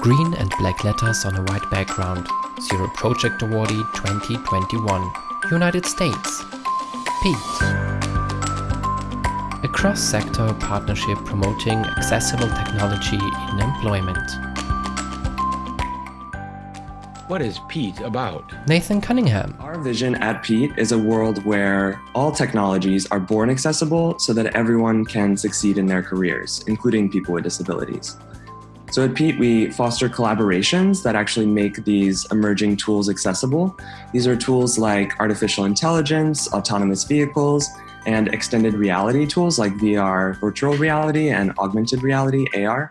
Green and black letters on a white background. Zero Project Awardee 2021. United States. PEAT. A cross-sector partnership promoting accessible technology in employment. What is PEAT about? Nathan Cunningham. Our vision at PEAT is a world where all technologies are born accessible so that everyone can succeed in their careers, including people with disabilities. So at PEAT, we foster collaborations that actually make these emerging tools accessible. These are tools like artificial intelligence, autonomous vehicles, and extended reality tools like VR, virtual reality, and augmented reality, AR.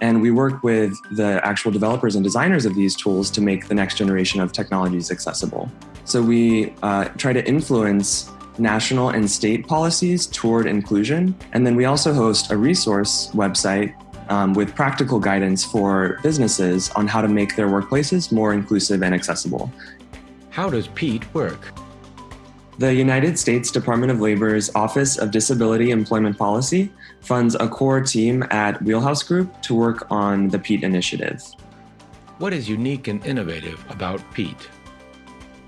And we work with the actual developers and designers of these tools to make the next generation of technologies accessible. So we uh, try to influence national and state policies toward inclusion. And then we also host a resource website um, with practical guidance for businesses on how to make their workplaces more inclusive and accessible. How does PEAT work? The United States Department of Labor's Office of Disability Employment Policy funds a core team at Wheelhouse Group to work on the PEAT initiative. What is unique and innovative about PEAT?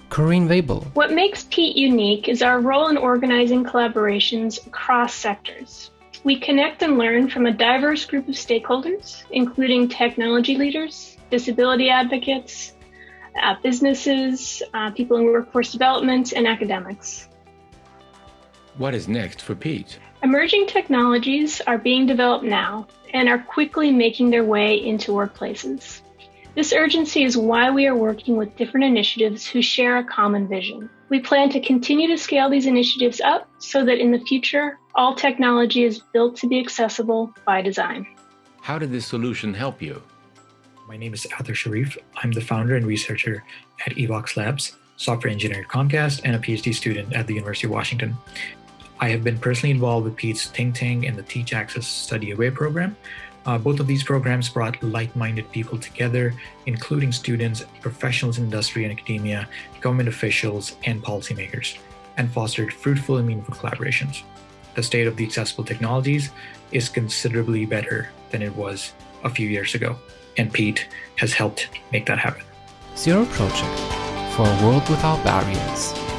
Corinne Weible. What makes PEAT unique is our role in organizing collaborations across sectors. We connect and learn from a diverse group of stakeholders, including technology leaders, disability advocates, uh, businesses, uh, people in workforce development, and academics. What is next for PEAT? Emerging technologies are being developed now and are quickly making their way into workplaces. This urgency is why we are working with different initiatives who share a common vision. We plan to continue to scale these initiatives up so that in the future, all technology is built to be accessible by design. How did this solution help you? My name is Ather Sharif. I'm the founder and researcher at Evox Labs, software engineer at Comcast, and a PhD student at the University of Washington. I have been personally involved with PEAT's Think Tank and the Teach Access Study Away program. Uh, both of these programs brought like-minded people together, including students, professionals in industry and academia, government officials, and policymakers, and fostered fruitful and meaningful collaborations. The state of the accessible technologies is considerably better than it was a few years ago, and PEAT has helped make that happen. Zero Project for a world without barriers.